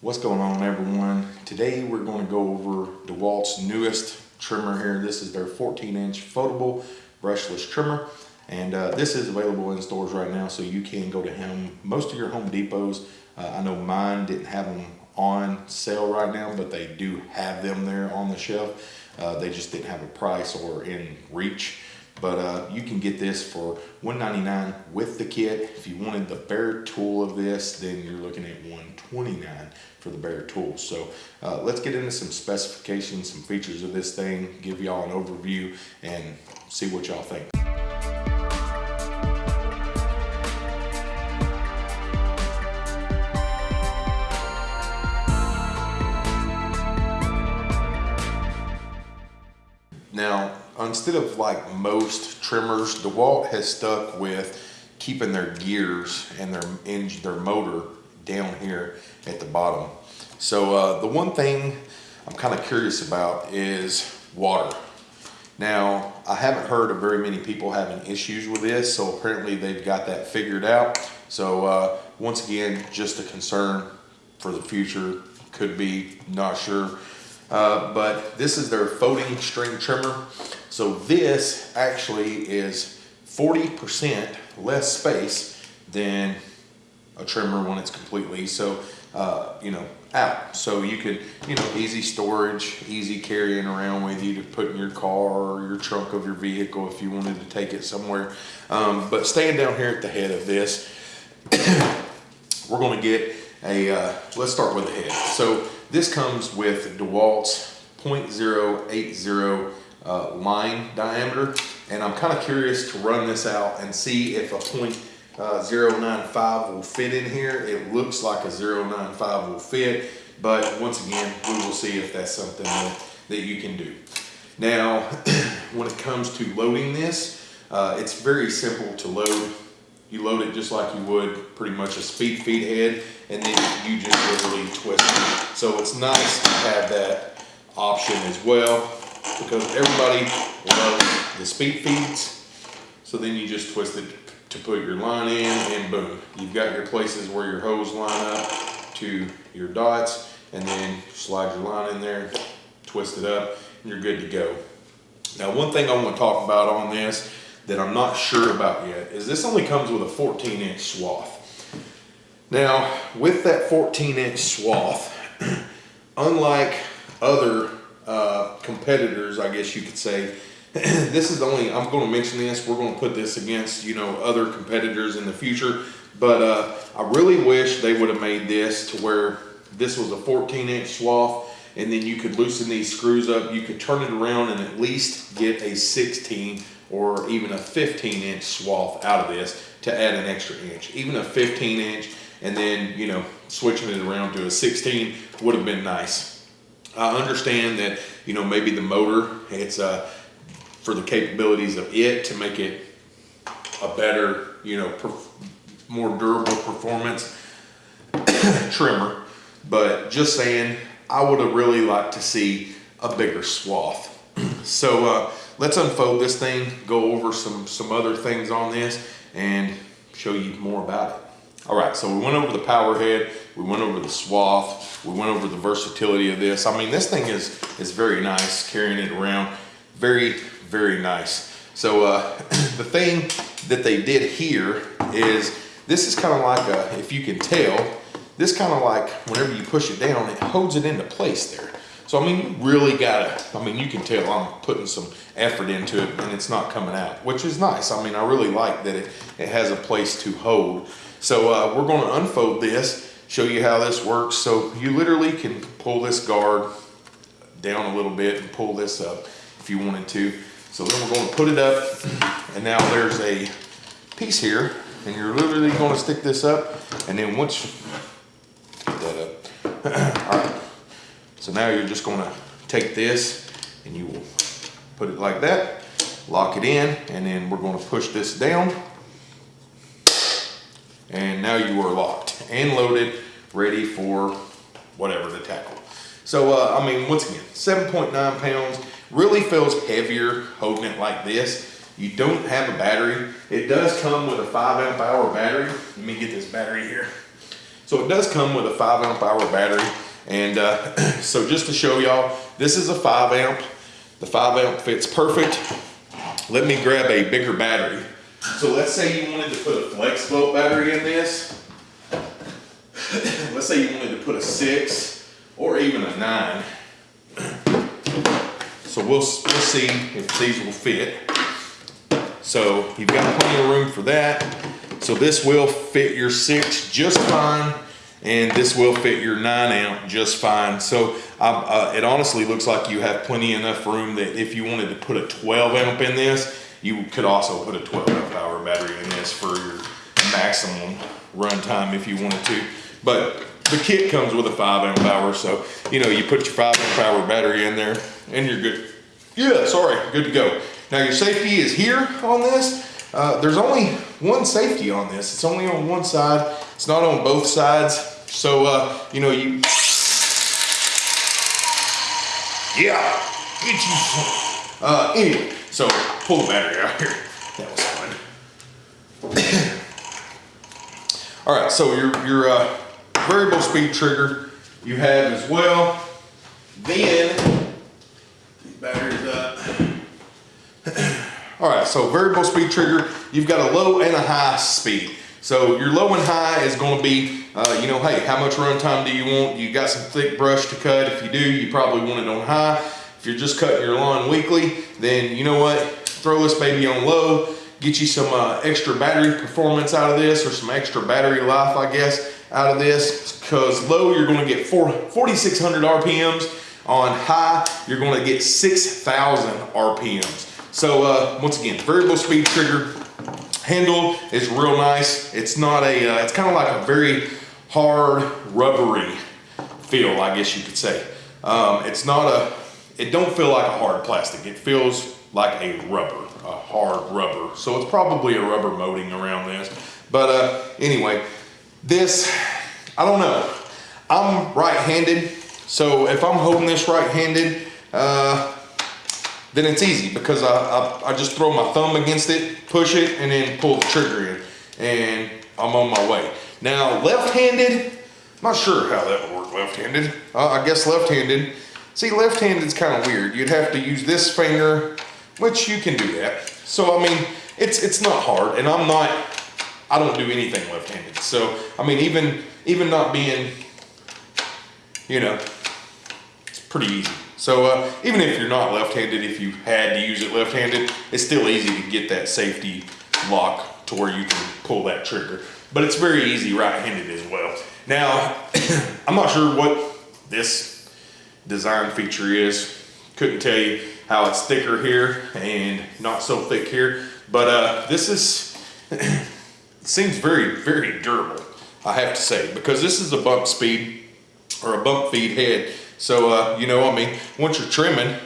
What's going on everyone? Today we're going to go over DeWalt's newest trimmer here. This is their 14 inch foldable brushless trimmer and uh, this is available in stores right now so you can go to him. Most of your Home Depots, uh, I know mine didn't have them on sale right now but they do have them there on the shelf. Uh, they just didn't have a price or in reach. But uh, you can get this for 199 with the kit. If you wanted the bare tool of this, then you're looking at 129 for the bare tool. So uh, let's get into some specifications, some features of this thing, give y'all an overview and see what y'all think. Instead of like most trimmers, DeWalt has stuck with keeping their gears and their engine, their motor down here at the bottom. So uh, the one thing I'm kind of curious about is water. Now, I haven't heard of very many people having issues with this, so apparently they've got that figured out. So uh, once again, just a concern for the future, could be, not sure. Uh, but this is their folding string trimmer. So this actually is 40% less space than a trimmer when it's completely, so, uh, you know, out. So you could, you know, easy storage, easy carrying around with you to put in your car or your trunk of your vehicle if you wanted to take it somewhere. Um, but staying down here at the head of this, we're gonna get a, uh, let's start with the head. So this comes with DeWalt's 0.080 uh, line diameter. And I'm kind of curious to run this out and see if a uh, 0.095 will fit in here. It looks like a 0.95 will fit, but once again, we will see if that's something that, that you can do. Now, when it comes to loading this, uh, it's very simple to load you load it just like you would pretty much a speed feed head, and then you just literally twist it. So it's nice to have that option as well, because everybody loves the speed feeds. So then you just twist it to put your line in, and boom, you've got your places where your hose line up to your dots, and then slide your line in there, twist it up, and you're good to go. Now, one thing I want to talk about on this that I'm not sure about yet is this only comes with a 14 inch swath. Now, with that 14 inch swath, unlike other uh, competitors, I guess you could say, this is the only, I'm going to mention this, we're going to put this against, you know, other competitors in the future, but uh, I really wish they would have made this to where this was a 14 inch swath and then you could loosen these screws up, you could turn it around and at least get a 16 or even a 15 inch swath out of this to add an extra inch. Even a 15 inch and then, you know, switching it around to a 16 would have been nice. I understand that, you know, maybe the motor, it's uh, for the capabilities of it to make it a better, you know, more durable performance trimmer. But just saying, I would have really liked to see a bigger swath. so, uh, let's unfold this thing, go over some, some other things on this, and show you more about it. All right, so we went over the power head, we went over the swath, we went over the versatility of this. I mean, this thing is, is very nice, carrying it around. Very, very nice. So uh, the thing that they did here is, this is kind of like a, if you can tell, this kind of like, whenever you push it down, it holds it into place there. So, I mean, you really gotta, I mean, you can tell I'm putting some effort into it and it's not coming out, which is nice. I mean, I really like that it, it has a place to hold. So uh, we're gonna unfold this, show you how this works. So you literally can pull this guard down a little bit and pull this up if you wanted to. So then we're gonna put it up and now there's a piece here and you're literally gonna stick this up and then once, put that up. All right. So now you're just gonna take this and you will put it like that, lock it in, and then we're gonna push this down. And now you are locked and loaded, ready for whatever to tackle. So, uh, I mean, once again, 7.9 pounds, really feels heavier holding it like this. You don't have a battery. It does come with a five amp hour battery. Let me get this battery here. So it does come with a five amp hour battery. And uh, so just to show y'all, this is a five amp. The five amp fits perfect. Let me grab a bigger battery. So let's say you wanted to put a flex volt battery in this. let's say you wanted to put a six or even a nine. So we'll, we'll see if these will fit. So you've got plenty of room for that. So this will fit your six just fine and this will fit your nine amp just fine. So uh, it honestly looks like you have plenty enough room that if you wanted to put a 12 amp in this, you could also put a 12 amp hour battery in this for your maximum runtime if you wanted to. But the kit comes with a five amp hour, so you know you put your five amp hour battery in there, and you're good. Yeah, sorry, good to go. Now your safety is here on this. Uh, there's only one safety on this. It's only on one side. It's not on both sides. So uh, you know you. Yeah, get you some. Uh, anyway, so pull the battery out here. That was fun. All right, so your your uh, variable speed trigger you have as well. Then, these batteries up. All right, so variable speed trigger, you've got a low and a high speed. So your low and high is gonna be, uh, you know, hey, how much runtime do you want? You got some thick brush to cut. If you do, you probably want it on high. If you're just cutting your lawn weekly, then you know what? Throw this baby on low, get you some uh, extra battery performance out of this or some extra battery life, I guess, out of this. Because low, you're gonna get 4,600 RPMs. On high, you're gonna get 6,000 RPMs. So uh, once again, variable speed trigger handle is real nice. It's not a, uh, it's kind of like a very hard rubbery feel, I guess you could say. Um, it's not a, it don't feel like a hard plastic. It feels like a rubber, a hard rubber. So it's probably a rubber molding around this. But uh, anyway, this, I don't know. I'm right-handed, so if I'm holding this right-handed, uh, then it's easy because I, I, I, just throw my thumb against it, push it, and then pull the trigger in, and I'm on my way. Now, left-handed, not sure how that would work left-handed. Uh, I guess left-handed. See, left-handed is kind of weird. You'd have to use this finger, which you can do that. So, I mean, it's it's not hard, and I'm not, I don't do anything left-handed. So, I mean, even even not being, you know, it's pretty easy. So uh, even if you're not left-handed, if you had to use it left-handed, it's still easy to get that safety lock to where you can pull that trigger. But it's very easy right-handed as well. Now, I'm not sure what this design feature is. Couldn't tell you how it's thicker here and not so thick here. But uh, this is, seems very, very durable, I have to say, because this is a bump speed or a bump feed head. So, uh, you know, I mean, once you're trimming,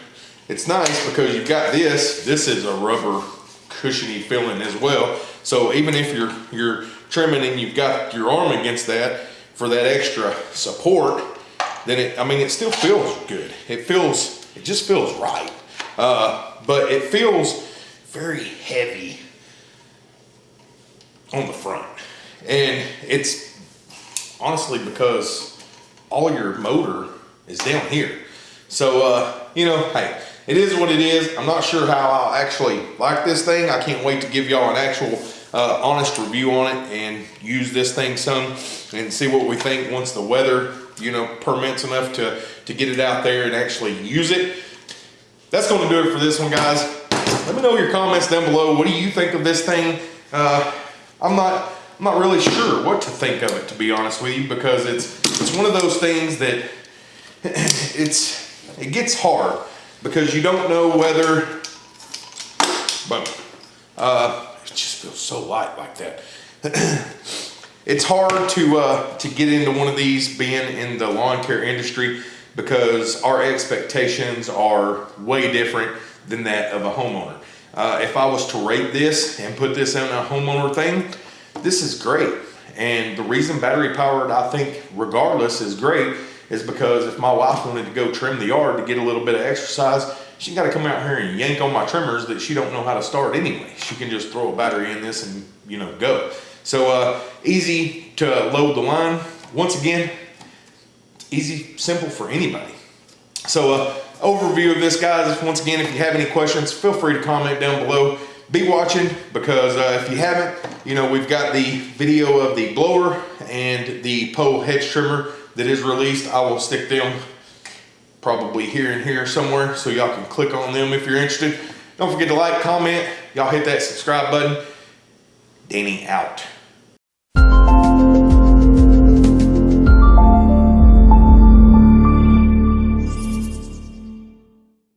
it's nice because you've got this, this is a rubber cushiony feeling as well. So even if you're, you're trimming and you've got your arm against that for that extra support, then it, I mean, it still feels good. It feels, it just feels right. Uh, but it feels very heavy on the front. And it's honestly because all your motor is down here. So, uh, you know, hey, it is what it is. I'm not sure how I'll actually like this thing. I can't wait to give y'all an actual uh, honest review on it and use this thing some and see what we think once the weather, you know, permits enough to, to get it out there and actually use it. That's going to do it for this one, guys. Let me know your comments down below. What do you think of this thing? Uh, I'm not I'm not really sure what to think of it, to be honest with you, because it's it's one of those things that it's it gets hard because you don't know whether but uh, it just feels so light like that. It's hard to uh, to get into one of these being in the lawn care industry because our expectations are way different than that of a homeowner. Uh, if I was to rate this and put this in a homeowner thing this is great and the reason battery powered I think regardless is great is because if my wife wanted to go trim the yard to get a little bit of exercise, she got to come out here and yank on my trimmers that she don't know how to start anyway. She can just throw a battery in this and, you know, go. So uh, easy to load the line, once again, easy, simple for anybody. So, uh, overview of this, guys. Once again, if you have any questions, feel free to comment down below. Be watching because uh, if you haven't, you know, we've got the video of the blower and the pole hedge trimmer that is released. I will stick them probably here and here somewhere so y'all can click on them if you're interested. Don't forget to like, comment, y'all hit that subscribe button. Danny out.